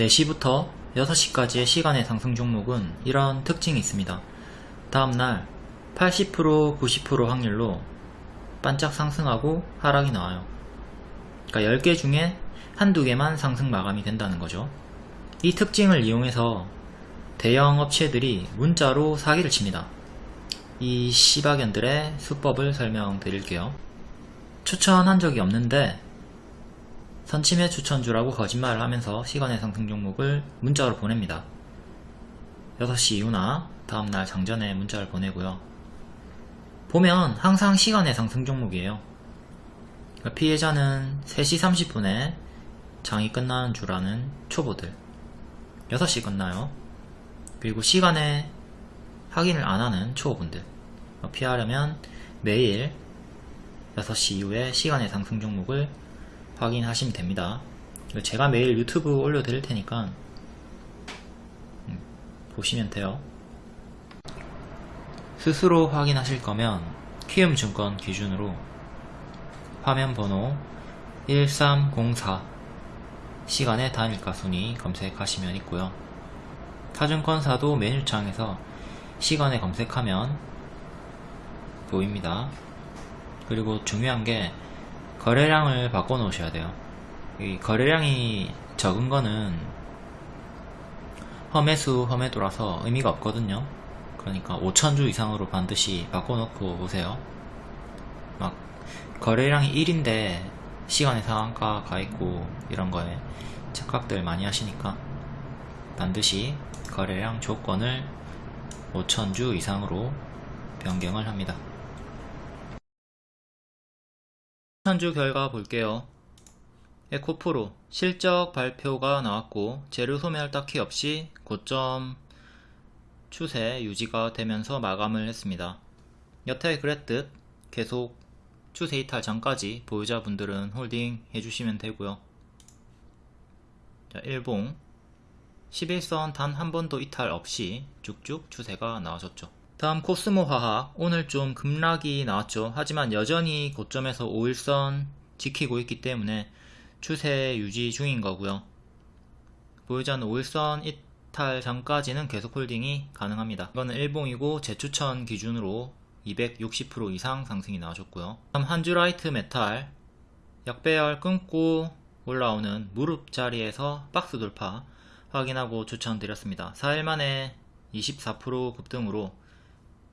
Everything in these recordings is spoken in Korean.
4시부터 6시까지의 시간의 상승 종목은 이런 특징이 있습니다. 다음날 80% 90% 확률로 반짝 상승하고 하락이 나와요. 그러니까 10개 중에 한두 개만 상승 마감이 된다는 거죠. 이 특징을 이용해서 대형 업체들이 문자로 사기를 칩니다. 이 시바견들의 수법을 설명드릴게요. 추천한 적이 없는데 선침해 추천주라고 거짓말을 하면서 시간의 상승 종목을 문자로 보냅니다. 6시 이후나 다음날 장전에 문자를 보내고요. 보면 항상 시간의 상승 종목이에요. 그러니까 피해자는 3시 30분에 장이 끝나는 줄 아는 초보들 6시 끝나요. 그리고 시간에 확인을 안 하는 초보분들 피하려면 매일 6시 이후에 시간의 상승 종목을 확인하시면 됩니다. 제가 매일 유튜브 올려드릴 테니까 음, 보시면 돼요. 스스로 확인하실 거면 키움증권 기준으로 화면 번호 1304 시간의 단일가 순위 검색하시면 있고요. 타증권사도 메뉴창에서 시간에 검색하면 보입니다. 그리고 중요한 게 거래량을 바꿔 놓으셔야 돼요. 이 거래량이 적은 거는 험해수 험해도라서 의미가 없거든요. 그러니까 5천주 이상으로 반드시 바꿔 놓고 오세요. 막 거래량이 1인데 시간의 상한가 가 있고 이런 거에 착각들 많이 하시니까 반드시 거래량 조건을 5천주 이상으로 변경을 합니다. 5천주 결과 볼게요. 에코프로 실적 발표가 나왔고 재료 소멸 딱히 없이 고점 추세 유지가 되면서 마감을 했습니다. 여태 그랬듯 계속 추세 이탈 전까지 보유자분들은 홀딩 해주시면 되고요. 자, 일봉 11선 단 한 번도 이탈 없이 쭉쭉 추세가 나와줬죠. 다음 코스모 화학 오늘 좀 급락이 나왔죠. 하지만 여전히 고점에서 5일선 지키고 있기 때문에 추세 유지 중인 거고요. 보유자는 5일선 이탈 전까지는 계속 홀딩이 가능합니다. 이거는 일봉이고 재추천 기준으로 260% 이상 상승이 나와줬고요. 다음 한주라이트 메탈 약배열 끊고 올라오는 무릎 자리에서 박스 돌파 확인하고 추천드렸습니다. 4일 만에 24% 급등으로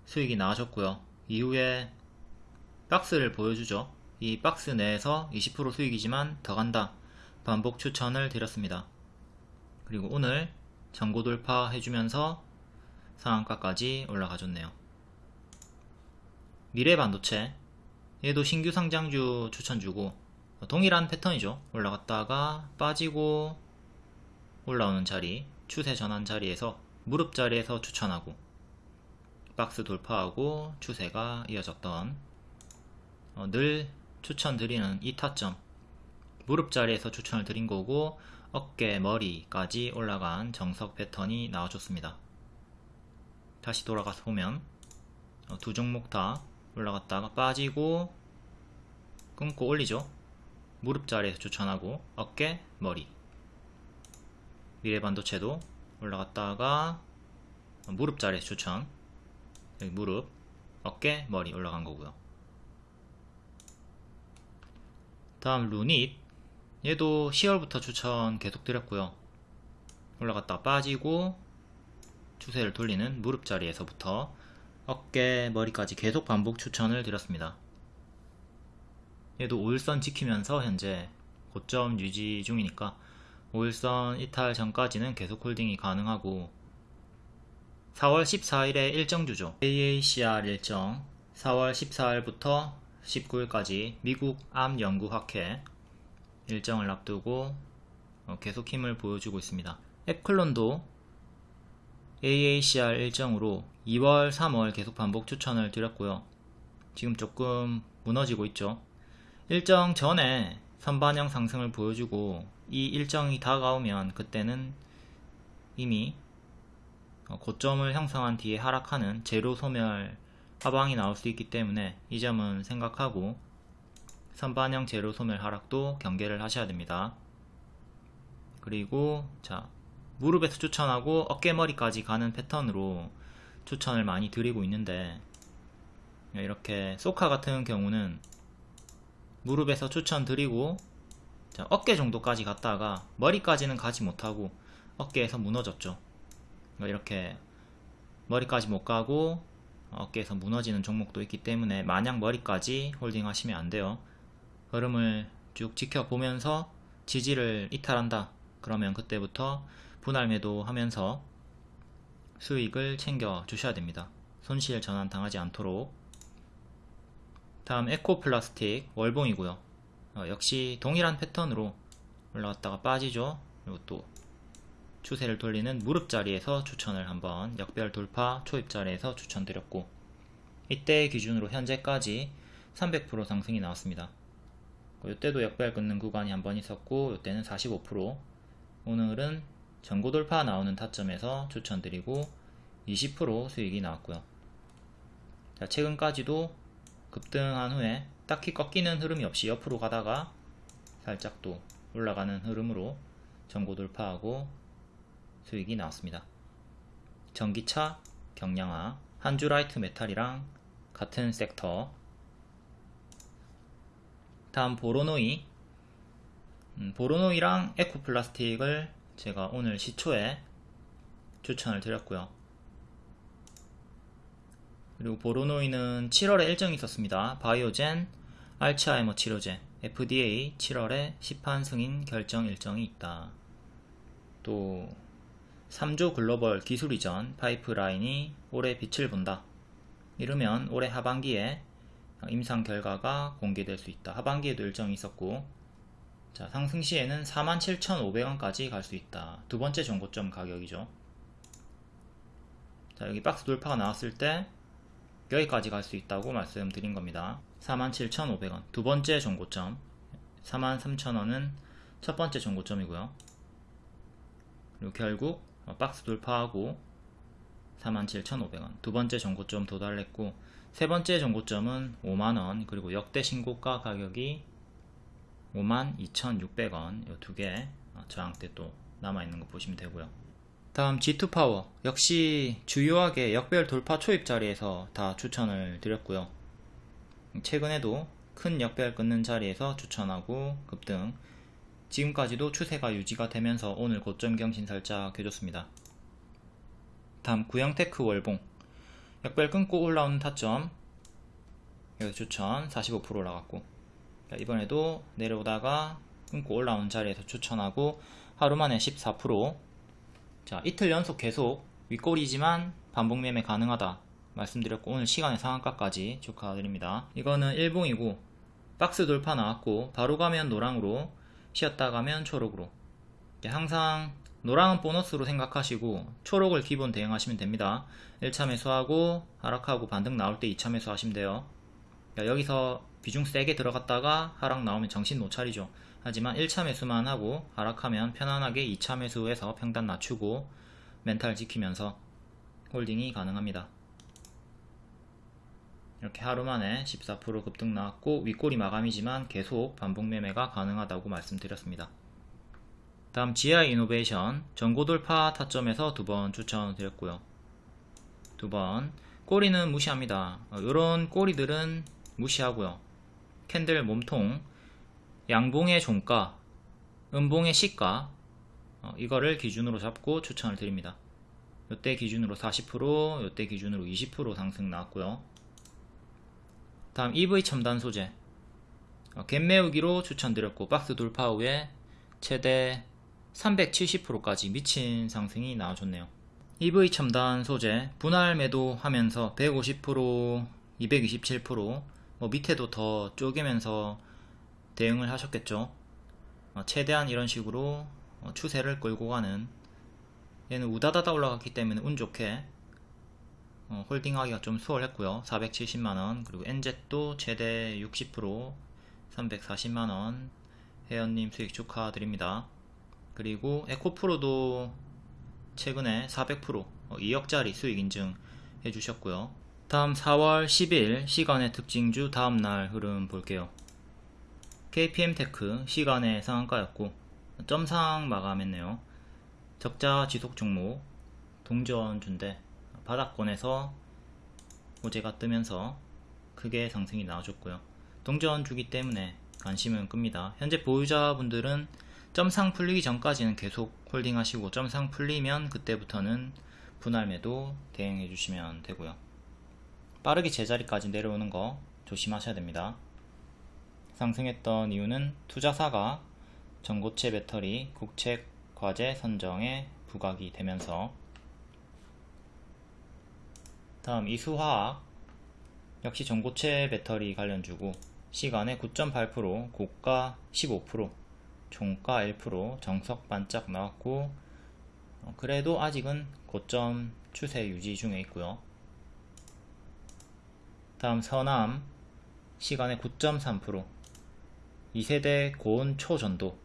수익이 나와줬고요. 이후에 박스를 보여주죠. 이 박스 내에서 20% 수익이지만 더 간다. 반복 추천을 드렸습니다. 그리고 오늘 전고 돌파 해주면서 상한가까지 올라가줬네요. 미래반도체 얘도 신규 상장주 추천주고 동일한 패턴이죠. 올라갔다가 빠지고 올라오는 자리 추세 전환 자리에서 무릎 자리에서 추천하고 박스 돌파하고 추세가 이어졌던 어, 늘 추천드리는 이 타점. 무릎 자리에서 추천을 드린 거고 어깨 머리까지 올라간 정석 패턴이 나와줬습니다. 다시 돌아가서 보면 어, 두 종목 다 올라갔다가 빠지고 끊고 올리죠. 무릎 자리에서 추천하고 어깨 머리. 미래 반도체도 올라갔다가 무릎 자리에서 추천 여기 무릎 어깨 머리 올라간 거고요. 다음 루닛. 얘도 10월부터 추천 계속 드렸고요. 올라갔다 빠지고 추세를 돌리는 무릎 자리에서부터 어깨 머리까지 계속 반복 추천을 드렸습니다. 얘도 5일선 지키면서 현재 고점 유지 중이니까 5일선 이탈 전까지는 계속 홀딩이 가능하고 4월 14일에 일정 주죠. AACR 일정 4월 14일부터 19일까지 미국 암 연구학회 일정을 앞두고 어, 계속 힘을 보여주고 있습니다. 앱클론도 AACR 일정으로 2월, 3월 계속 반복 추천을 드렸고요. 지금 조금 무너지고 있죠. 일정 전에 선반영 상승을 보여주고 이 일정이 다가오면 그때는 이미 어, 고점을 형성한 뒤에 하락하는 제로 소멸 하방이 나올 수 있기 때문에 이 점은 생각하고 선반영 제로 소멸 하락도 경계를 하셔야 됩니다. 그리고 자 무릎에서 추천하고 어깨머리까지 가는 패턴으로 추천을 많이 드리고 있는데 이렇게 소카 같은 경우는 무릎에서 추천드리고 자, 어깨 정도까지 갔다가 머리까지는 가지 못하고 어깨에서 무너졌죠 이렇게 머리까지 못 가고 어깨에서 무너지는 종목도 있기 때문에 마냥 머리까지 홀딩 하시면 안 돼요. 흐름을 쭉 지켜보면서 지지를 이탈한다 그러면 그때부터 분할 매도 하면서 수익을 챙겨 주셔야 됩니다. 손실 전환 당하지 않도록. 다음 에코플라스틱 월봉이고요. 어, 역시 동일한 패턴으로 올라갔다가 빠지죠. 그리고 또 추세를 돌리는 무릎 자리에서 추천을 한번 역별 돌파 초입 자리에서 추천드렸고 이때 기준으로 현재까지 300% 상승이 나왔습니다. 이때도 역별 끊는 구간이 한번 있었고 이때는 45% 오늘은 전고 돌파 나오는 타점에서 추천드리고 20% 수익이 나왔고요. 자, 최근까지도 급등한 후에 딱히 꺾이는 흐름이 없이 옆으로 가다가 살짝 또 올라가는 흐름으로 전고 돌파하고 수익이 나왔습니다. 전기차, 경량화, 한주라이트 메탈이랑 같은 섹터 다음 보로노이 음, 보로노이랑 에코플라스틱을 제가 오늘 시초에 추천을 드렸고요. 그리고 보로노이는 7월에 일정이 있었습니다. 바이오젠, 알츠하이머 치료제, FDA 7월에 시판 승인 결정 일정이 있다. 또 3조 글로벌 기술 이전 파이프라인이 올해 빛을 본다. 이르면 올해 하반기에 임상 결과가 공개될 수 있다. 하반기에도 일정이 있었고 자, 상승 시에는 47,500원까지 갈 수 있다. 두 번째 정고점 가격이죠. 자, 여기 박스 돌파가 나왔을 때 여기까지 갈 수 있다고 말씀드린 겁니다. 47,500원 두 번째 정고점 43,000원은 첫 번째 정고점이고요. 그리고 결국 박스 돌파하고 47,500원. 두 번째 정고점 도달했고 세 번째 정고점은 5만원 그리고 역대 신고가 가격이 52,600원. 이 두 개 저항대 또 남아있는 거 보시면 되고요. 다음 G2파워. 역시 주요하게 역별 돌파 초입 자리에서 다 추천을 드렸고요. 최근에도 큰 역별 끊는 자리에서 추천하고 급등 지금까지도 추세가 유지가 되면서 오늘 고점 경신 살짝 해줬습니다. 다음 구형테크 월봉. 역별 끊고 올라오는 타점. 여기 추천 45% 올라갔고. 이번에도 내려오다가 끊고 올라오는 자리에서 추천하고 하루 만에 14%자 이틀 연속 계속 윗골이지만 반복 매매 가능하다 말씀드렸고 오늘 시간의 상한가까지 축하드립니다. 이거는 일봉이고 박스 돌파 나왔고 바로 가면 노랑으로 쉬었다 가 면 초록으로. 항상 노랑은 보너스로 생각하시고 초록을 기본 대응하시면 됩니다. 1차 매수하고 하락하고 반등 나올 때 2차 매수하시면 돼요. 여기서 비중 세게 들어갔다가 하락 나오면 정신 못 차리죠. 하지만 1차 매수만 하고 하락하면 편안하게 2차 매수해서 평단 낮추고 멘탈 지키면서 홀딩이 가능합니다. 이렇게 하루 만에 14% 급등 나왔고 윗꼬리 마감이지만 계속 반복 매매가 가능하다고 말씀드렸습니다. 다음 GI 이노베이션 전고 돌파 타점에서 두 번 추천드렸고요. 두 번 꼬리는 무시합니다. 이런 어, 꼬리들은 무시하고요. 캔들 몸통 양봉의 종가, 음봉의 시가 어, 이거를 기준으로 잡고 추천을 드립니다. 이때 기준으로 40%, 이때 기준으로 20% 상승 나왔고요. 다음 EV 첨단 소재 어, 갭 메우기로 추천드렸고 박스 돌파 후에 최대 370%까지 미친 상승이 나와줬네요. EV 첨단 소재 분할 매도하면서 150%, 227%뭐 밑에도 더 쪼개면서 대응을 하셨겠죠. 어, 최대한 이런 식으로 어, 추세를 끌고 가는 얘는 우다다다 올라갔기 때문에 운 좋게 어, 홀딩하기가 좀 수월했고요. 470만원 그리고 NZ도 최대 60% 340만원 회원님 수익 축하드립니다. 그리고 에코프로도 최근에 400% 2억짜리 수익 인증 해주셨고요. 다음 4월 10일 시간의 특징주 다음날 흐름 볼게요. KPM테크 시간의 상한가였고 점상 마감했네요. 적자 지속 종목 동전주인데 바닥권에서 호재가 뜨면서 크게 상승이 나와줬고요. 동전 주기 때문에 관심은 끕니다. 현재 보유자분들은 점상 풀리기 전까지는 계속 홀딩 하시고 점상 풀리면 그때부터는 분할 매도 대응해 주시면 되고요. 빠르게 제자리까지 내려오는 거 조심하셔야 됩니다. 상승했던 이유는 투자사가 전고체 배터리 국책 과제 선정에 부각이 되면서 다음 이수화학 역시 전고체 배터리 관련주고 시간에 9.8% 고가 15% 종가 1% 정석 반짝 나왔고 어, 그래도 아직은 고점 추세 유지 중에 있고요. 다음 서남 시간에 9.3% 2세대 고온 초전도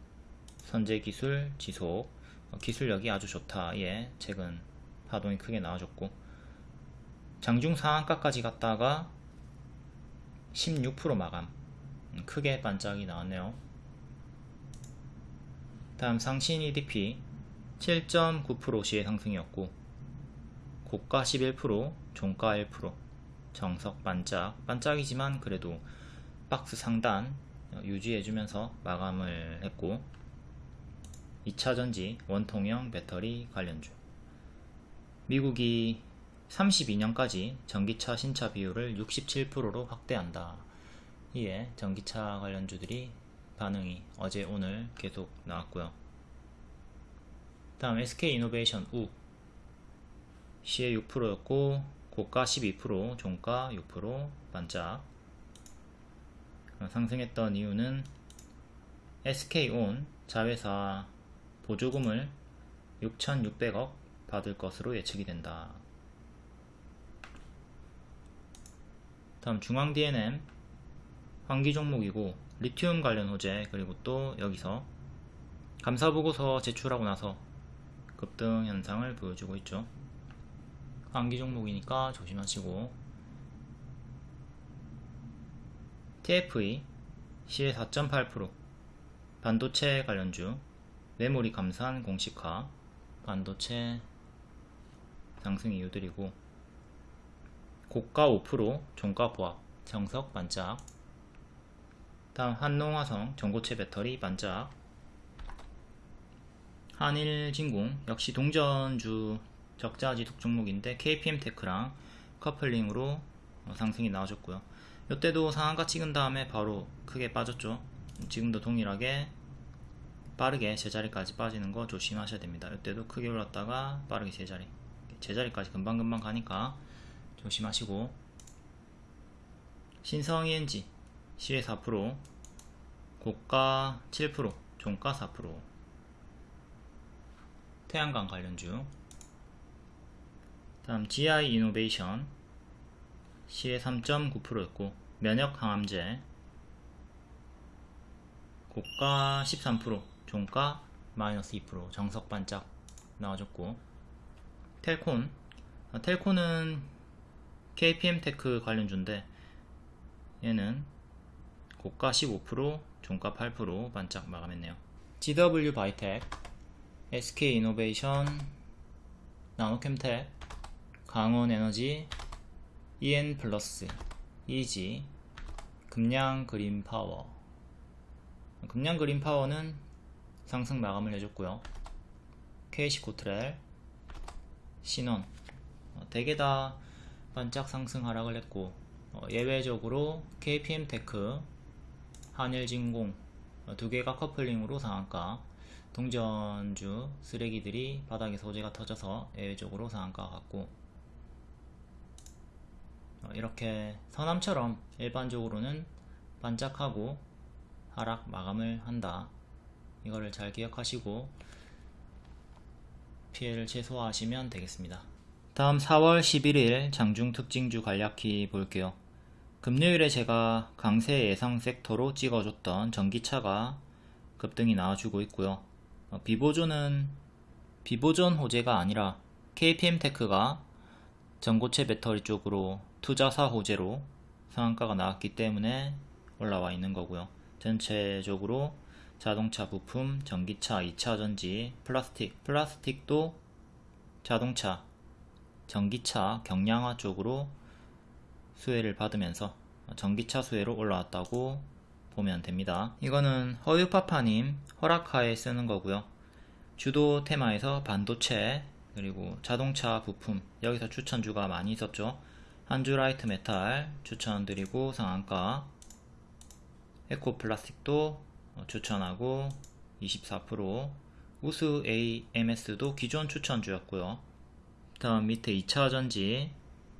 선제 기술 지속 어, 기술력이 아주 좋다. 예 최근 파동이 크게 나와줬고 장중 상한가까지 갔다가 16% 마감. 음, 크게 반짝이 나왔네요. 다음 상신 EDP 7.9% 시의 상승이었고 고가 11% 종가 1% 정석 반짝 반짝이지만 그래도 박스 상단 유지해주면서 마감을 했고 2차전지 원통형 배터리 관련주. 미국이 32년까지 전기차 신차 비율을 67%로 확대한다. 이에 전기차 관련주들이 반응이 어제 오늘 계속 나왔고요. 다음 SK이노베이션 우 시에 6%였고 고가 12% 종가 6% 반짝 상승했던 이유는 SK온 자회사 보조금을 6,600억 받을 것으로 예측이 된다. 다음 중앙 DNM 환기 종목이고 리튬 관련 호재 그리고 또 여기서 감사보고서 제출하고 나서 급등 현상을 보여주고 있죠. 환기 종목이니까 조심하시고 TFE 시의 4.8% 반도체 관련주 메모리 감산 공식화 반도체 상승 이유들이고 고가 5% 종가 보합 정석 반짝. 다음 한농화성 전고체 배터리 반짝. 한일진공 역시 동전주 적자지속 종목인데 KPM테크랑 커플링으로 상승이 나와줬고요. 이때도 상한가 찍은 다음에 바로 크게 빠졌죠. 지금도 동일하게 빠르게 제자리까지 빠지는 거 조심하셔야 됩니다. 이때도 크게 올랐다가 빠르게 제자리 제자리까지 금방금방 가니까 조심하시고 신성 ENG 시의 4% 고가 7% 종가 4% 태양광 관련주 다음 GI 이노베이션 시의 3.9%였고 면역 항암제 고가 13% 종가 마이너스 2% 정석 반짝 나와줬고 텔콘 아, 텔콘은 KPM테크 관련주인데 얘는 고가 15% 종가 8% 반짝 마감했네요. GW 바이텍 SK이노베이션 나노캠텍 강원에너지 EN플러스 이지 금양 그린 파워. 금양 그린 파워는 상승 마감을 해줬고요. KC 코트렐, 신원. 어, 대개 다 반짝 상승 하락을 했고 어, 예외적으로 KPM테크, 한일진공 어, 두 개가 커플링으로 상한가 동전주 쓰레기들이 바닥에 소재가 터져서 예외적으로 상한가 같고 어, 이렇게 서남처럼 일반적으로는 반짝하고 하락 마감을 한다 이거를 잘 기억하시고 피해를 최소화하시면 되겠습니다. 다음 4월 11일 장중 특징주 간략히 볼게요. 금요일에 제가 강세 예상 섹터로 찍어줬던 전기차가 급등이 나와주고 있고요. 어, 비보존은 비보존 호재가 아니라 KPM테크가 전고체 배터리 쪽으로 투자사 호재로 상한가가 나왔기 때문에 올라와 있는 거고요. 전체적으로 자동차 부품, 전기차 2차전지, 플라스틱, 플라스틱도 자동차, 전기차 경량화 쪽으로 수혜를 받으면서 전기차 수혜로 올라왔다고 보면 됩니다. 이거는 허유파파님 허락하에 쓰는 거고요. 주도 테마에서 반도체 그리고 자동차 부품 여기서 추천주가 많이 있었죠. 한주라이트 메탈 추천드리고 상한가 에코플라스틱도 추천하고 24% 우수 AMS도 기존 추천주였고요. 다음 밑에 2차 전지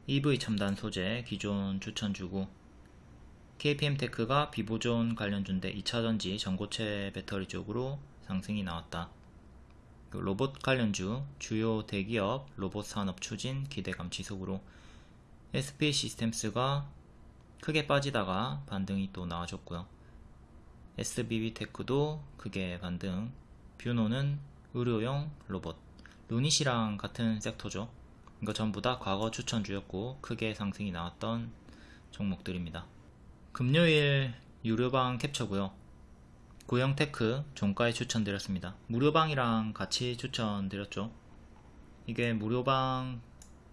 EV 첨단 소재 기존 추천주고 KPM테크가 비보존 관련주인데 2차전지 전고체 배터리 쪽으로 상승이 나왔다. 그 로봇 관련주 주요 대기업 로봇 산업 추진 기대감 지속으로 SP 시스템스가 크게 빠지다가 반등이 또 나와줬고요. SBB테크도 크게 반등 뷰노는 의료용 로봇 루닛이랑 같은 섹터죠. 이거 전부 다 과거 추천주였고 크게 상승이 나왔던 종목들입니다. 금요일 유료방 캡처고요. 고영테크 종가에 추천드렸습니다. 무료방이랑 같이 추천드렸죠. 이게 무료방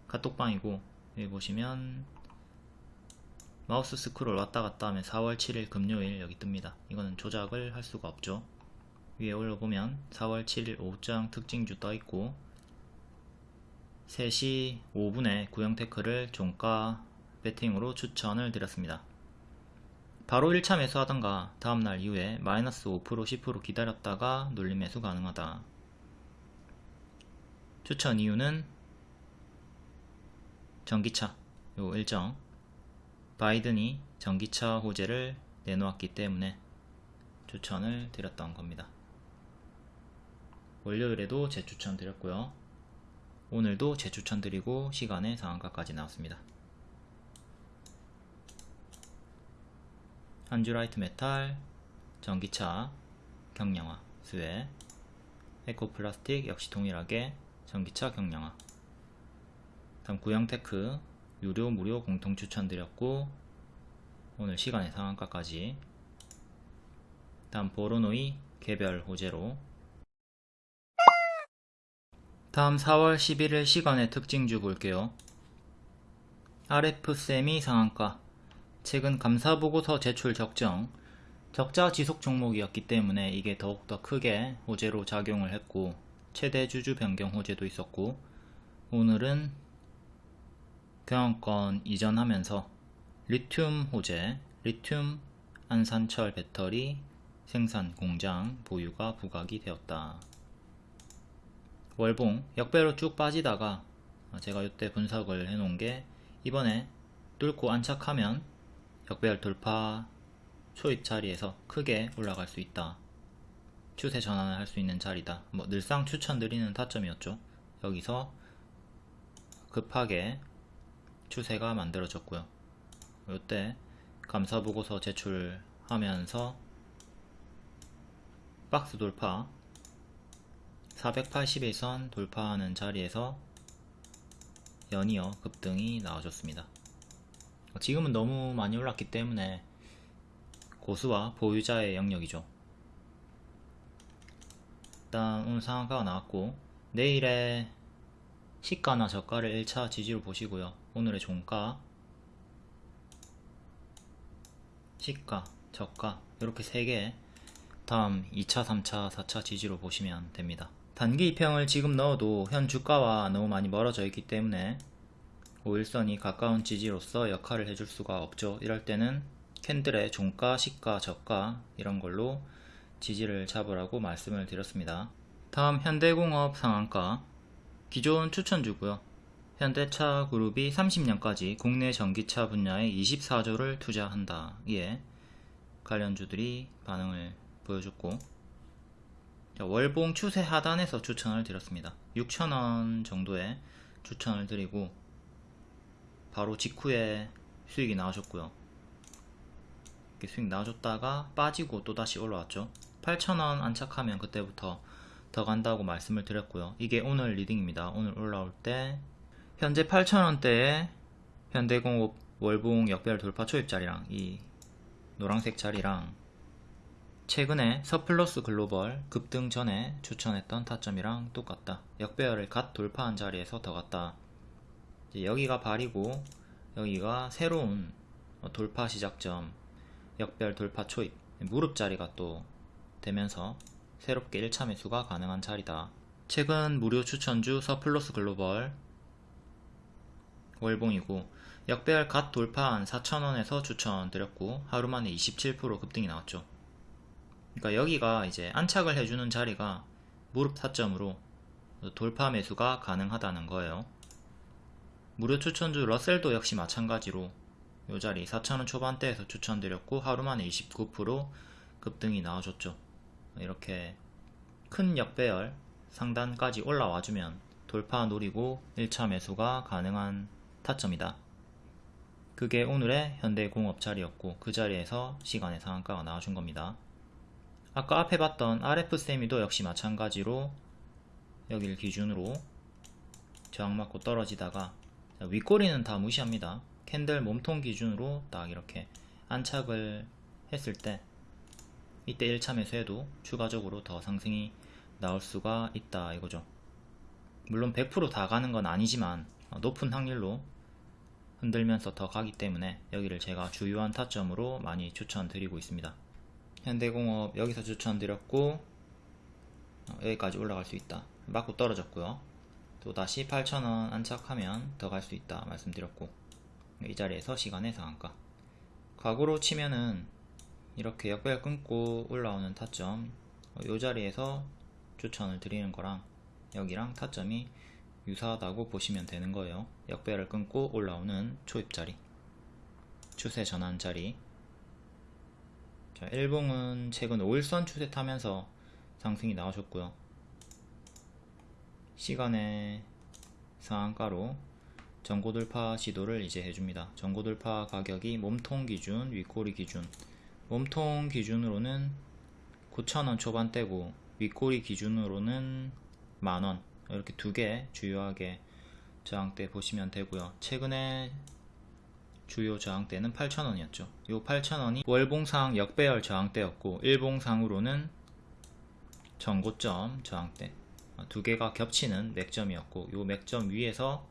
카톡방이고 여기 보시면 마우스 스크롤 왔다 갔다 하면 4월 7일 금요일 여기 뜹니다. 이거는 조작을 할 수가 없죠. 위에 올려보면 4월 7일 오후장 특징주 떠있고 3시 5분에 구형테크를 종가 배팅으로 추천을 드렸습니다. 바로 1차 매수하던가 다음날 이후에 마이너스 5% 10% 기다렸다가 눌림 매수 가능하다. 추천 이유는 전기차 요 일정 바이든이 전기차 호재를 내놓았기 때문에 추천을 드렸던 겁니다. 월요일에도 재추천 드렸고요. 오늘도 재추천 드리고 시간에 상한가까지 나왔습니다. 한주라이트 메탈, 전기차, 경량화, 수혜, 에코플라스틱 역시 동일하게 전기차 경량화 다음 구형테크 유료 무료 공통 추천드렸고 오늘 시간의 상한가까지 다음 보로노이 개별 호재로 다음 4월 11일 시간의 특징주 볼게요. RF세미 상한가 최근 감사보고서 제출 적정 적자 지속 종목이었기 때문에 이게 더욱더 크게 호재로 작용을 했고 최대 주주 변경 호재도 있었고 오늘은 경영권 이전하면서 리튬 호재, 리튬 안산철 배터리 생산 공장 보유가 부각이 되었다. 월봉 역배로 쭉 빠지다가 제가 이때 분석을 해 놓은 게 이번에 뚫고 안착하면 역배열 돌파 초입 자리에서 크게 올라갈 수 있다. 추세 전환을 할 수 있는 자리다. 뭐 늘상 추천드리는 타점이었죠. 여기서 급하게 추세가 만들어졌고요. 이때 감사보고서 제출하면서 박스 돌파 480일선 돌파하는 자리에서 연이어 급등이 나와줬습니다. 지금은 너무 많이 올랐기 때문에 고수와 보유자의 영역이죠. 일단 오늘 상한가가 나왔고 내일의 시가나 저가를 1차 지지로 보시고요. 오늘의 종가 시가, 저가 이렇게 3개 다음 2차, 3차, 4차 지지로 보시면 됩니다. 단기 입형을 지금 넣어도 현 주가와 너무 많이 멀어져 있기 때문에 5일선이 가까운 지지로서 역할을 해줄 수가 없죠. 이럴 때는 캔들의 종가, 시가, 저가 이런 걸로 지지를 잡으라고 말씀을 드렸습니다. 다음 현대공업 상한가 기존 추천주고요. 현대차 그룹이 30년까지 국내 전기차 분야에 24조를 투자한다. 이에 관련주들이 반응을 보여줬고 월봉 추세 하단에서 추천을 드렸습니다. 6천원 정도에 추천을 드리고 바로 직후에 수익이 나와줬고요. 이렇게 수익 나와줬다가 빠지고 또다시 올라왔죠. 8천원 안착하면 그때부터 더 간다고 말씀을 드렸고요. 이게 오늘 리딩입니다. 오늘 올라올 때 현재 8천원대에 현대공업 월봉 역배열 돌파 초입 자리랑 이 노란색 자리랑 최근에 서플러스 글로벌 급등 전에 추천했던 타점이랑 똑같다. 역배열을 갓 돌파한 자리에서 더 갔다. 여기가 발이고 여기가 새로운 돌파 시작점 역별 돌파 초입 무릎 자리가 또 되면서 새롭게 1차 매수가 가능한 자리다. 최근 무료 추천주 서플러스 글로벌 월봉이고 역배열 갓 돌파한 4,000원에서 추천드렸고 하루 만에 27% 급등이 나왔죠. 그러니까 여기가 이제 안착을 해주는 자리가 무릎 타점으로 돌파 매수가 가능하다는 거예요. 무료 추천주 러셀도 역시 마찬가지로 이 자리 4,000원 초반대에서 추천드렸고 하루 만에 29% 급등이 나와줬죠. 이렇게 큰 역배열 상단까지 올라와주면 돌파 노리고 1차 매수가 가능한 타점이다. 그게 오늘의 현대공업 자리였고 그 자리에서 시간의 상한가가 나와준 겁니다. 아까 앞에 봤던 RF세미도 역시 마찬가지로 여기를 기준으로 저항 맞고 떨어지다가 윗꼬리는 다 무시합니다. 캔들 몸통 기준으로 딱 이렇게 안착을 했을 때 이때 1차 매수해도 추가적으로 더 상승이 나올 수가 있다 이거죠. 물론 100%다 가는 건 아니지만 높은 확률로 흔들면서 더 가기 때문에 여기를 제가 주요한 타점으로 많이 추천드리고 있습니다. 현대공업 여기서 추천드렸고 어, 여기까지 올라갈 수 있다. 맞고 떨어졌고요. 또 다시 8,000원 안착하면 더 갈 수 있다 말씀드렸고 이 자리에서 시간의 상한가. 과거로 치면은 이렇게 역배열 끊고 올라오는 타점 이 자리에서 추천을 드리는 거랑 여기랑 타점이 유사하다고 보시면 되는 거예요. 역배열을 끊고 올라오는 초입 자리 추세 전환 자리 자, 일봉은 최근 5일선 추세 타면서 상승이 나와줬고요. 시간의 상한가로 전고 돌파 시도를 이제 해줍니다. 전고 돌파 가격이 몸통 기준, 윗꼬리 기준 몸통 기준으로는 9,000원 초반대고 윗꼬리 기준으로는 만원 이렇게 두 개 주요하게 저항대 보시면 되고요. 최근에 주요 저항대는 8,000원이었죠. 이 8,000원이 월봉상 역배열 저항대였고 일봉상으로는 전고점 저항대 두 개가 겹치는 맥점이었고 이 맥점 위에서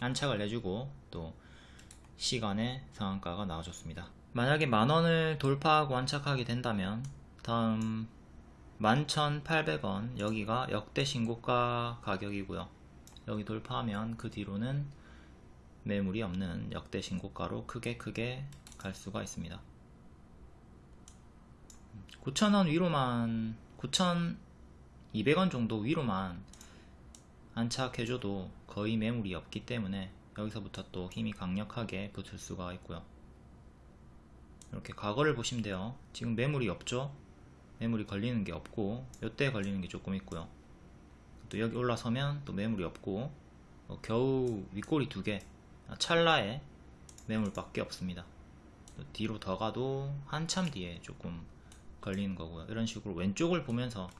안착을 해주고 또 시간의 상한가가 나와줬습니다. 만약에 만원을 돌파하고 안착하게 된다면 다음 11,800원 여기가 역대 신고가 가격이고요. 여기 돌파하면 그 뒤로는 매물이 없는 역대 신고가로 크게 크게 갈 수가 있습니다. 9,000원 위로만 9,200원 정도 위로만 안착해줘도 거의 매물이 없기 때문에 여기서부터 또 힘이 강력하게 붙을 수가 있고요. 이렇게 과거를 보시면 돼요. 지금 매물이 없죠? 매물이 걸리는 게 없고 이때 걸리는 게 조금 있고요. 또 여기 올라서면 또 매물이 없고 어, 겨우 윗꼬리 두개 찰나에 매물밖에 없습니다. 뒤로 더 가도 한참 뒤에 조금 걸리는 거고요. 이런 식으로 왼쪽을 보면서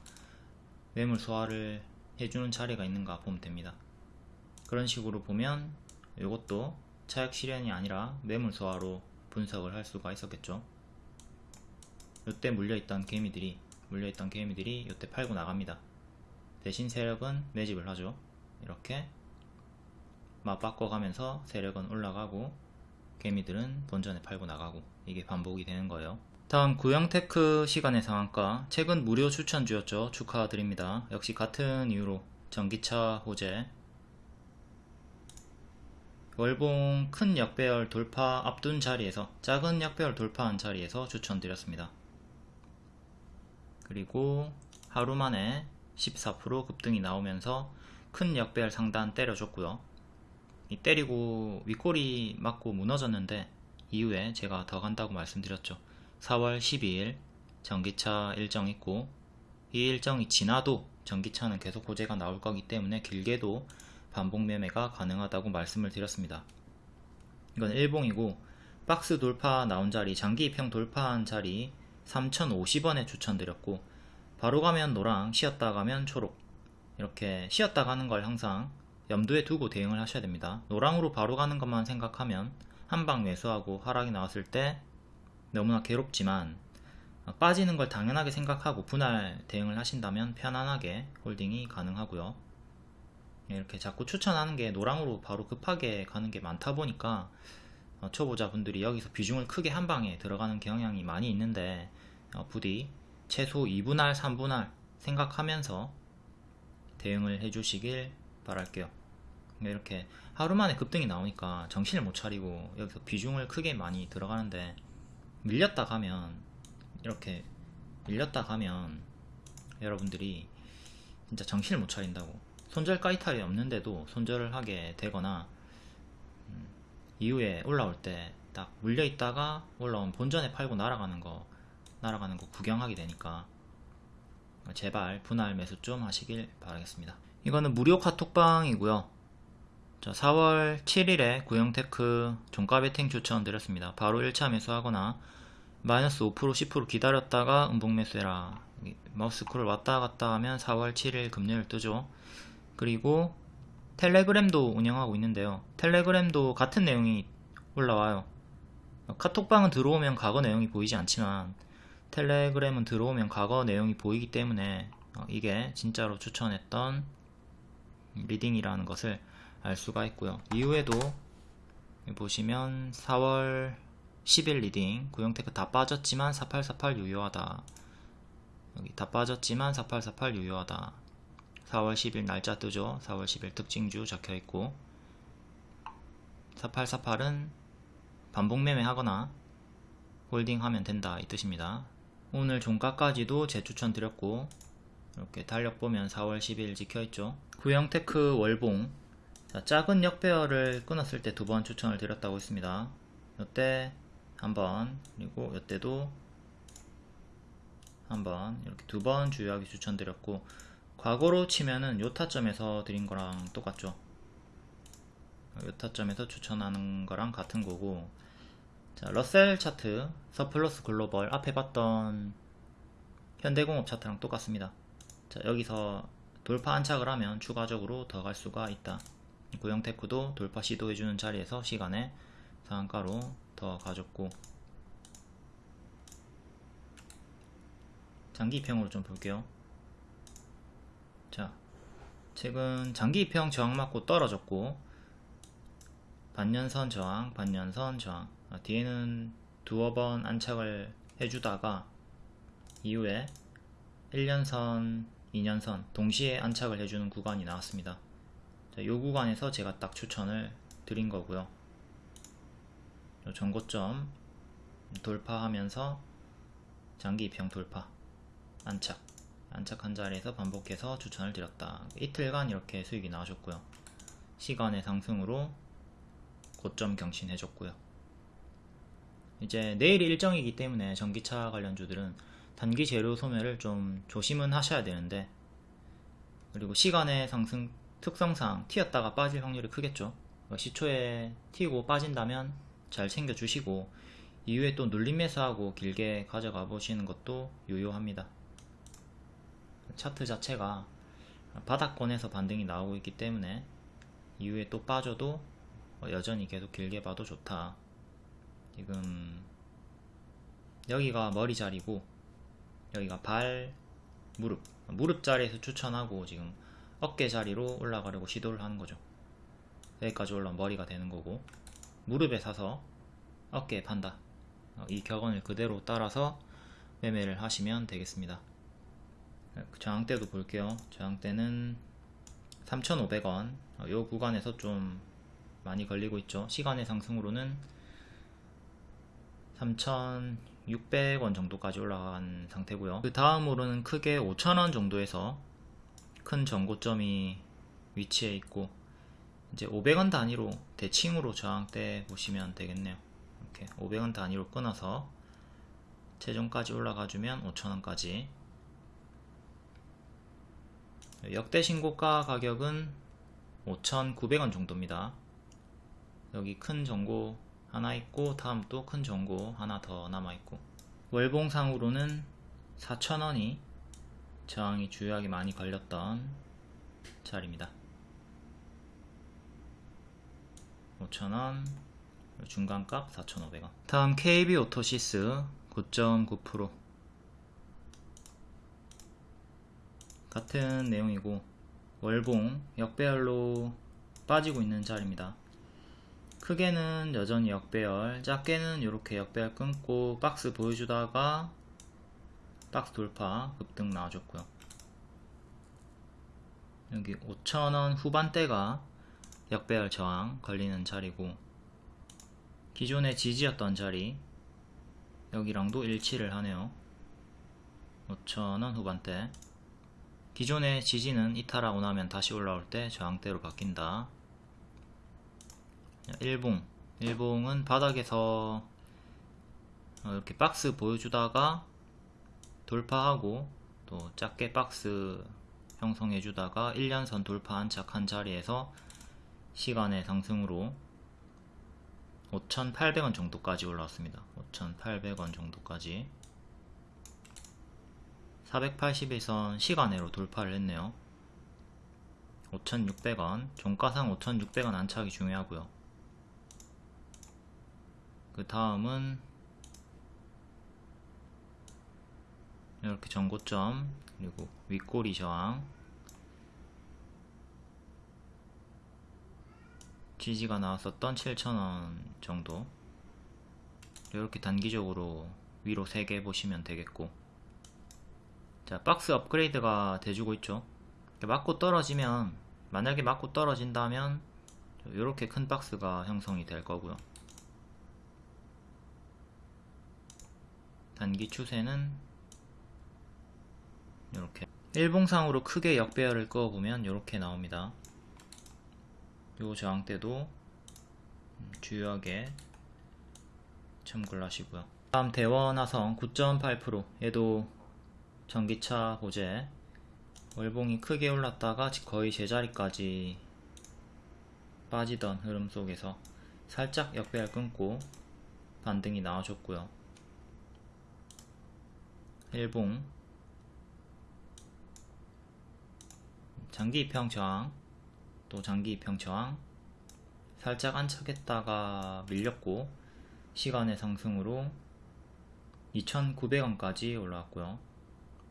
매물 소화를 해주는 자리가 있는가 보면 됩니다. 그런 식으로 보면 이것도 차익 실현이 아니라 매물 소화로 분석을 할 수가 있었겠죠. 이때 물려있던 개미들이 물려있던 개미들이 이때 팔고 나갑니다. 대신 세력은 매집을 하죠. 이렇게 맞 바꿔가면서 세력은 올라가고 개미들은 본전에 팔고 나가고 이게 반복이 되는 거예요. 다음 구형테크 시간의 상한가 최근 무료 추천주였죠. 축하드립니다. 역시 같은 이유로 전기차 호재 월봉 큰 역배열 돌파 앞둔 자리에서 작은 역배열 돌파한 자리에서 추천드렸습니다. 그리고 하루 만에 14% 급등이 나오면서 큰 역배열 상단 때려줬고요. 때리고 윗골이 맞고 무너졌는데 이후에 제가 더 간다고 말씀드렸죠. 4월 12일 전기차 일정 있고 이 일정이 지나도 전기차는 계속 호재가 나올 거기 때문에 길게도 반복 매매가 가능하다고 말씀을 드렸습니다. 이건 일봉이고 박스 돌파 나온 자리 장기 이평 돌파한 자리 3050원에 추천드렸고 바로 가면 노랑 쉬었다 가면 초록. 이렇게 쉬었다 가는 걸 항상 염두에 두고 대응을 하셔야 됩니다. 노랑으로 바로 가는 것만 생각하면 한방 매수하고 하락이 나왔을 때 너무나 괴롭지만 어, 빠지는 걸 당연하게 생각하고 분할 대응을 하신다면 편안하게 홀딩이 가능하고요. 예, 이렇게 자꾸 추천하는 게 노랑으로 바로 급하게 가는 게 많다 보니까 어, 초보자분들이 여기서 비중을 크게 한 방에 들어가는 경향이 많이 있는데 어, 부디 최소 2분할, 3분할 생각하면서 대응을 해주시길 바랄게요. 이렇게 하루 만에 급등이 나오니까 정신을 못 차리고 여기서 비중을 크게 많이 들어가는데 밀렸다 가면 이렇게 밀렸다 가면 여러분들이 진짜 정신을 못 차린다고 손절 까이탈이 없는데도 손절을 하게 되거나 음, 이후에 올라올 때 딱 물려 있다가 올라온 본전에 팔고 날아가는 거 날아가는 거 구경하게 되니까 제발 분할 매수 좀 하시길 바라겠습니다. 이거는 무료 카톡방이고요. 자, 4월 7일에 구형테크 종가 베팅 추천 드렸습니다. 바로 1차 매수하거나 마이너스 5% 10% 기다렸다가 음봉 매수해라. 마우스 쿨을 왔다 갔다 하면 4월 7일 금요일 뜨죠. 그리고 텔레그램도 운영하고 있는데요. 텔레그램도 같은 내용이 올라와요. 카톡방은 들어오면 과거 내용이 보이지 않지만 텔레그램은 들어오면 과거 내용이 보이기 때문에 어, 이게 진짜로 추천했던 리딩이라는 것을 알 수가 있고요. 이후에도 보시면 4월 10일 리딩 구영테크 다 빠졌지만 4848 유효하다. 여기 다 빠졌지만 4848 유효하다. 4월 10일 날짜 뜨죠. 4월 10일 특징주 적혀 있고 4848은 반복 매매하거나 홀딩하면 된다 이 뜻입니다. 오늘 종가까지도 재추천 드렸고 이렇게 달력 보면 4월 10일 찍혀있죠. 구형테크 월봉 자, 작은 역배열을 끊었을 때 두 번 추천을 드렸다고 했습니다. 이때 한번 그리고 이때도 한번 이렇게 두 번 주요하게 추천드렸고 과거로 치면은 요 타점에서 드린 거랑 똑같죠. 요 타점에서 추천하는 거랑 같은 거고 자, 러셀 차트, 서플러스 글로벌 앞에 봤던 현대공업 차트랑 똑같습니다. 자, 여기서 돌파 안착을 하면 추가적으로 더 갈 수가 있다. 고영테크도 돌파 시도해주는 자리에서 시간에 상한가로 더 가졌고 장기 입형으로 좀 볼게요. 자, 최근 장기 입형 저항 맞고 떨어졌고 반년선 저항, 반년선 저항 아, 뒤에는 두어 번 안착을 해주다가 이후에 1년선, 2년선 동시에 안착을 해주는 구간이 나왔습니다. 자, 이 구간에서 제가 딱 추천을 드린 거고요. 전고점 돌파하면서 장기 입형 돌파 안착 안착한 자리에서 반복해서 추천을 드렸다. 이틀간 이렇게 수익이 나오셨고요. 시간의 상승으로 고점 경신해줬고요. 이제 내일 일정이기 때문에 전기차 관련주들은 단기 재료 소멸을 좀 조심은 하셔야 되는데 그리고 시간의 상승 특성상 튀었다가 빠질 확률이 크겠죠. 뭐 시초에 튀고 빠진다면 잘 챙겨 주시고 이후에 또 눌림 매수하고 길게 가져가 보시는 것도 유효합니다. 차트 자체가 바닥권에서 반등이 나오고 있기 때문에 이후에 또 빠져도 여전히 계속 길게 봐도 좋다. 지금 여기가 머리 자리고 여기가 발, 무릎. 무릎 자리에서 추천하고 지금 어깨 자리로 올라가려고 시도를 하는 거죠. 여기까지 올라온 머리가 되는 거고 무릎에 사서 어깨에 판다. 어, 이 격언을 그대로 따라서 매매를 하시면 되겠습니다. 저항대도 볼게요. 저항대는 3,500원. 이 어, 구간에서 좀 많이 걸리고 있죠. 시간의 상승으로는 3,600원 정도까지 올라간 상태고요. 그 다음으로는 크게 5,000원 정도에서 큰 전고점이 위치해 있고 이제 500원 단위로 대칭으로 저항대 보시면 되겠네요. 이렇게 500원 단위로 끊어서 최종까지 올라가 주면 5,000원까지. 역대 신고가 가격은 5,900원 정도입니다. 여기 큰 전고 하나 있고 다음 또 큰 전고 하나 더 남아있고. 월봉상으로는 4,000원이 저항이 주요하게 많이 걸렸던 자리입니다. 5,000원 중간값 4,500원. 다음 KB 오토시스 9.9% 같은 내용이고 월봉 역배열로 빠지고 있는 자리입니다. 크게는 여전히 역배열, 작게는 이렇게 역배열 끊고 박스 보여주다가 박스 돌파 급등 나와줬고요. 여기 5천원 후반대가 역배열 저항 걸리는 자리고 기존의 지지였던 자리 여기랑도 일치를 하네요. 5천원 후반대 기존의 지지는 이탈하고 나면 다시 올라올 때 저항대로 바뀐다. 일봉 일봉은 바닥에서 어, 이렇게 박스 보여주다가 돌파하고 또 작게 박스 형성해주다가 1년선 돌파 안착한 자리에서 시간의 상승으로 5,800원 정도까지 올라왔습니다. 5,800원 정도까지 481선 시간으로 돌파를 했네요. 5,600원 종가상 5,600원 안착이 중요하고요. 그 다음은 이렇게 전고점 그리고 윗꼬리 저항 지지가 나왔었던 7,000원 정도. 이렇게 단기적으로 위로 3개 보시면 되겠고. 자 박스 업그레이드가 돼주고 있죠. 맞고 떨어지면 만약에 맞고 떨어진다면 이렇게 큰 박스가 형성이 될 거고요 단기 추세는 이렇게. 일봉상으로 크게 역배열을 그어보면 이렇게 나옵니다. 요 저항대도 주요하게 참고를 하시고요. 다음 대원화성 9.8% 얘도 전기차 호재 월봉이 크게 올랐다가 거의 제자리까지 빠지던 흐름 속에서 살짝 역배열 끊고 반등이 나와줬고요 일봉. 장기 입형 저항 또 장기 입형 저항 살짝 안착했다가 밀렸고 시간의 상승으로 2,900원까지 올라왔고요.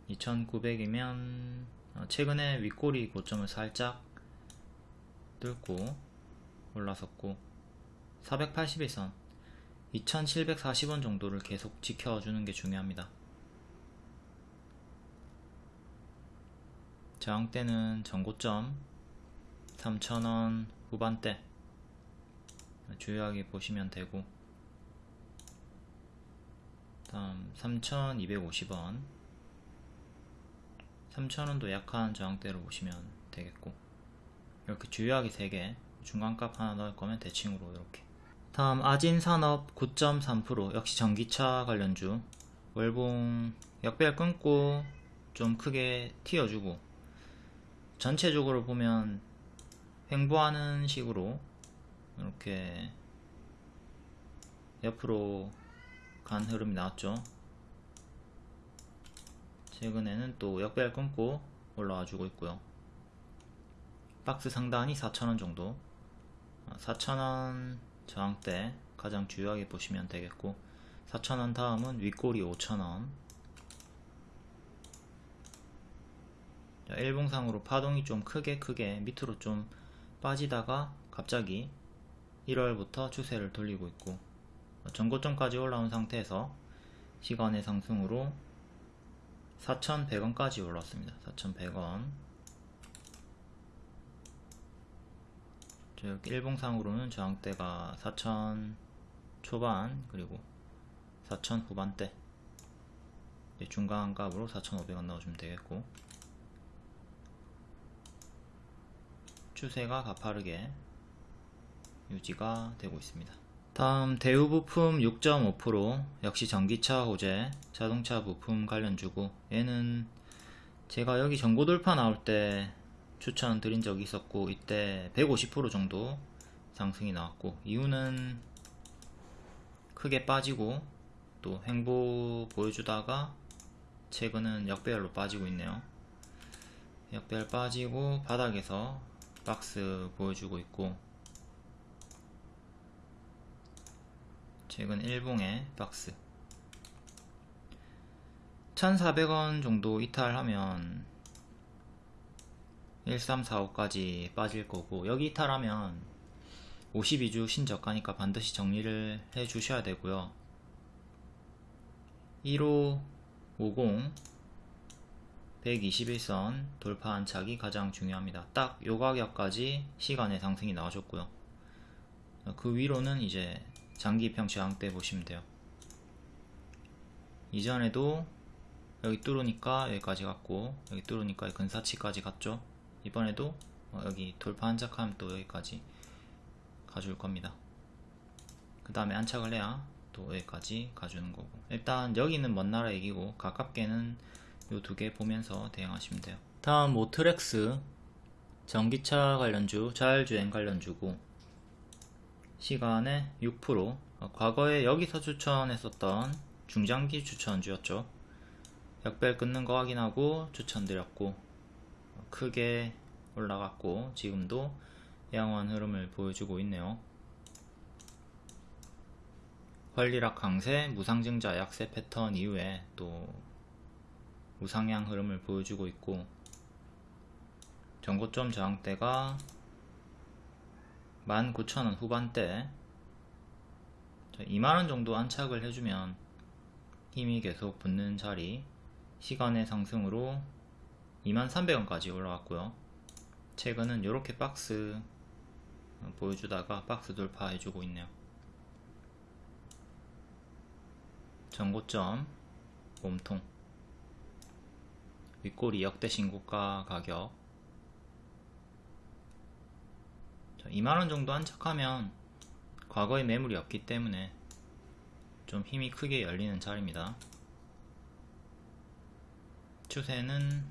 2,900이면 어, 최근에 윗꼬리 고점을 살짝 뚫고 올라섰고 481선 2,740원 정도를 계속 지켜주는 게 중요합니다 저항대는 전고점 3,000원 후반대. 주요하게 보시면 되고. 다음 3,250원. 3,000원도 약한 저항대로 보시면 되겠고. 이렇게 주요하게 3개 중간값 하나 넣을 거면 대칭으로 이렇게. 다음 아진산업 9.3% 역시 전기차 관련주. 월봉 역배열 끊고 좀 크게 튀어주고 전체적으로 보면 횡보하는 식으로 이렇게 옆으로 간 흐름이 나왔죠. 최근에는 또 역배열 끊고 올라와 주고 있고요. 박스 상단이 4,000원 정도. 4,000원 저항대 가장 주요하게 보시면 되겠고 4,000원 다음은 윗꼬리 5,000원 일봉상으로 파동이 좀 크게 크게 밑으로 좀 빠지다가 갑자기 1월부터 추세를 돌리고 있고 전고점까지 올라온 상태에서 시간의 상승으로 4,100원까지 올랐습니다. 4,100원. 이렇게 일봉상으로는 저항대가 4,000 초반 그리고 4,000 후반대. 중간 값으로 4,500원 넣어주면 되겠고 추세가 가파르게 유지가 되고 있습니다. 다음 대우 부품 6.5% 역시 전기차 호재 자동차 부품 관련 주고 얘는 제가 여기 전고 돌파 나올 때 추천 드린 적이 있었고 이때 150% 정도 상승이 나왔고 이유는 크게 빠지고 또 횡보 보여주다가 최근은 역배열로 빠지고 있네요 역배열 빠지고 바닥에서 박스 보여주고 있고 최근 일봉의 박스. 1400원 정도 이탈하면 1345까지 빠질 거고 여기 이탈하면 52주 신저가니까 반드시 정리를 해 주셔야 되고요. 1550 121선 돌파 안착이 가장 중요합니다. 딱 요 가격까지 시간의 상승이 나와줬고요. 그 위로는 이제 장기평 저항대 보시면 돼요. 이전에도 여기 뚫으니까 여기까지 갔고 여기 뚫으니까 근사치까지 갔죠. 이번에도 어, 여기 돌파 안착하면 또 여기까지 가줄 겁니다. 그 다음에 안착을 해야 또 여기까지 가주는 거고. 일단 여기는 먼 나라 얘기고 가깝게는 요두개 보면서 대응하시면 돼요. 다음 모트렉스. 전기차 관련주 자율주행 관련주고. 시간에 6% 어, 과거에 여기서 추천했었던 중장기 추천주였죠. 역별 끊는 거 확인하고 추천드렸고 어, 크게 올라갔고 지금도 양호한 흐름을 보여주고 있네요. 권리락 강세, 무상증자 약세 패턴 이후에 또 우상향 흐름을 보여주고 있고 전고점 저항대가 19,000원 후반대. 2만원 정도 안착을 해주면 힘이 계속 붙는 자리. 시간의 상승으로 2300원까지 올라왔고요. 최근은 이렇게 박스 보여주다가 박스 돌파해주고 있네요. 전고점 몸통 윗꼬리 역대 신고가 가격. 2만원 정도 안착하면 과거에 매물이 없기 때문에 좀 힘이 크게 열리는 자리입니다. 추세는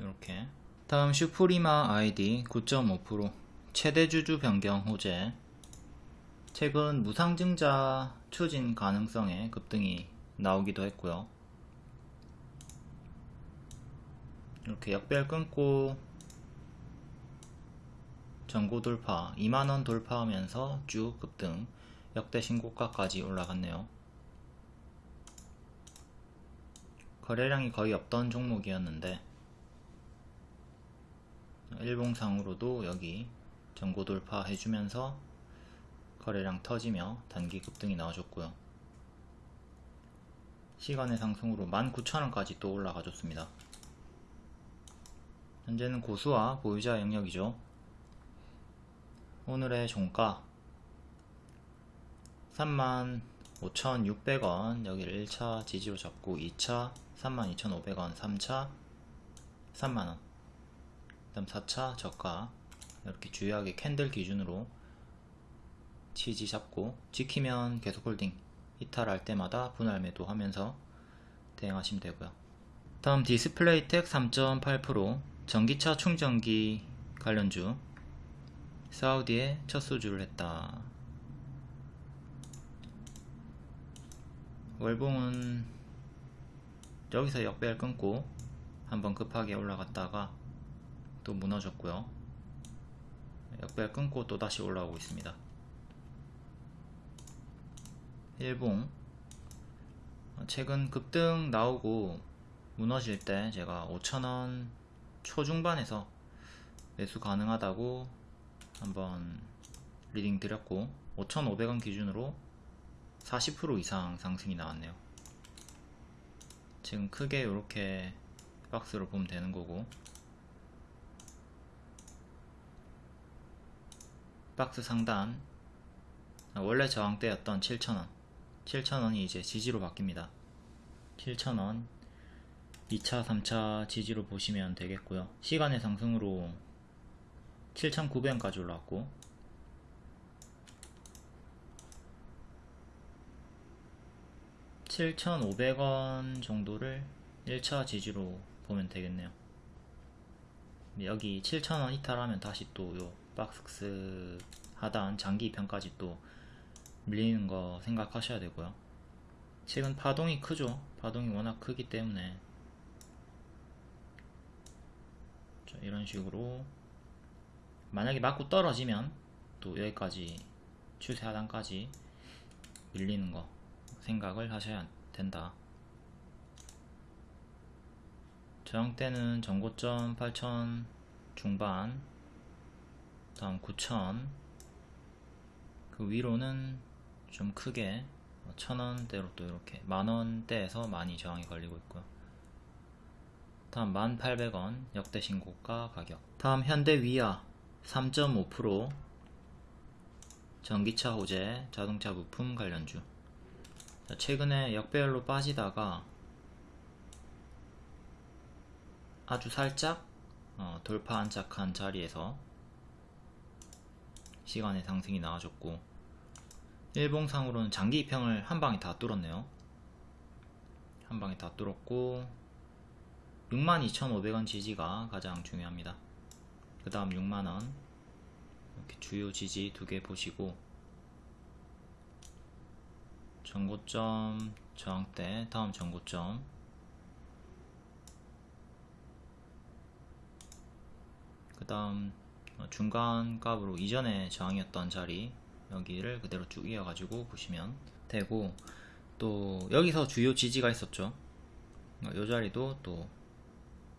이렇게. 다음 슈프리마 아이디 9.5% 최대 주주 변경 호재. 최근 무상증자 추진 가능성에 급등이 나오기도 했고요 이렇게 역별 끊고 전고 돌파 2만원 돌파하면서 쭉 급등 역대 신고가까지 올라갔네요. 거래량이 거의 없던 종목이었는데 일봉상으로도 여기 전고 돌파 해주면서 거래량 터지며 단기 급등이 나와줬고요. 시간의 상승으로 19,000원까지 또 올라가 줬습니다 현재는 고수와 보유자 영역이죠. 오늘의 종가 35,600원 여기를 1차 지지로 잡고 2차 32,500원 3차 3만원 그 다음 4차 저가 이렇게 주요하게 캔들 기준으로 지지 잡고 지키면 계속 홀딩 이탈할 때마다 분할 매도 하면서 대응하시면 되고요. 다음 디스플레이텍 3.8% 전기차 충전기 관련주. 사우디에 첫 수주를 했다. 월봉은 여기서 역배열 끊고 한번 급하게 올라갔다가 또 무너졌고요. 역배열 끊고 또 다시 올라오고 있습니다. 일봉. 최근 급등 나오고 무너질 때 제가 5천원 초중반에서 매수 가능하다고 한번 리딩 드렸고 5,500원 기준으로 40% 이상 상승이 나왔네요. 지금 크게 이렇게 박스로 보면 되는 거고 박스 상단 원래 저항대였던 7,000원. 7,000원이 이제 지지로 바뀝니다. 7,000원 2차 3차 지지로 보시면 되겠고요. 시간의 상승으로 7,900원까지 올라왔고. (7,500원) 정도를 1차 지지로 보면 되겠네요. 여기 7,000원 이탈하면 다시 또 요 박스 하단 장기 편까지 또 밀리는 거 생각하셔야 되고요. 최근 파동이 크죠. 파동이 워낙 크기 때문에 자, 이런 식으로 만약에 맞고 떨어지면 또 여기까지 추세 하단까지 밀리는 거 생각을 하셔야 된다. 저항대는 전고점 8천 중반 다음 9천. 그 위로는 좀 크게 천원대로 또 이렇게 만원대에서 많이 저항이 걸리고 있고요 다음 1800원 역대 신고가 가격. 다음 현대 위아 3.5% 전기차 호재 자동차 부품 관련주. 자, 최근에 역배열로 빠지다가 아주 살짝 어, 돌파 안착한 자리에서 시간의 상승이 나와줬고 일봉상으로는 장기 입형을 한 방에 다 뚫었네요. 한 방에 다 뚫었고 62,500원 지지가 가장 중요합니다. 그 다음 6만원. 이렇게 주요 지지 두 개 보시고 전고점 저항대 다음 전고점. 그 다음 중간 값으로 이전에 저항이었던 자리 여기를 그대로 쭉 이어가지고 보시면 되고 또 여기서 주요 지지가 있었죠. 이 자리도 또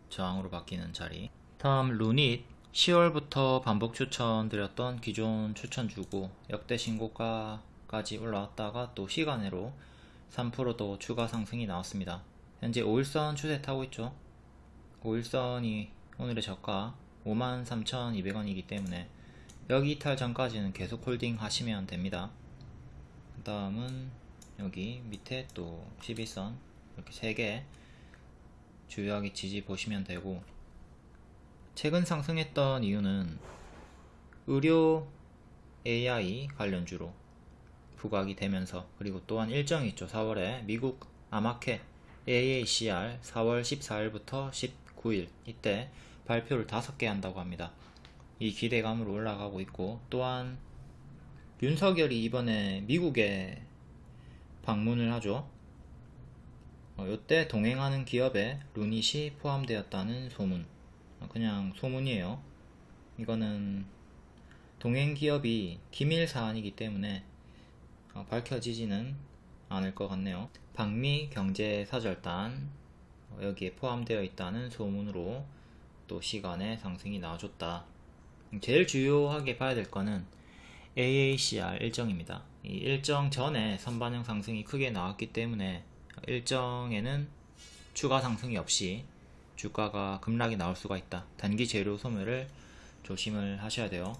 저항으로 바뀌는 자리. 다음 루닛 10월부터 반복 추천 드렸던 기존 추천 주고 역대 신고가까지 올라왔다가 또 시간으로 3%도 추가 상승이 나왔습니다. 현재 5일선 추세 타고 있죠. 5일선이 오늘의 저가 53,200원이기 때문에 여기 이탈 전까지는 계속 홀딩 하시면 됩니다. 그 다음은 여기 밑에 또 12선 이렇게 3개 주요하게 지지 보시면 되고 최근 상승했던 이유는 의료 AI 관련주로 부각이 되면서 그리고 또한 일정이 있죠. 4월에 미국 아마케 AACR 4월 14일부터 19일 이때 발표를 5개 한다고 합니다. 이 기대감으로 올라가고 있고 또한 윤석열이 이번에 미국에 방문을 하죠. 어, 이때 동행하는 기업에 루닛이 포함되었다는 소문. 어, 그냥 소문이에요. 이거는 동행 기업이 기밀 사안이기 때문에 어, 밝혀지지는 않을 것 같네요. 박미 경제사절단 어, 여기에 포함되어 있다는 소문으로 또 시간에 상승이 나와줬다. 제일 주요하게 봐야 될 거는 AACR 일정입니다. 이 일정 전에 선반영 상승이 크게 나왔기 때문에 일정에는 추가 상승이 없이 주가가 급락이 나올 수가 있다. 단기 재료 소멸을 조심을 하셔야 돼요.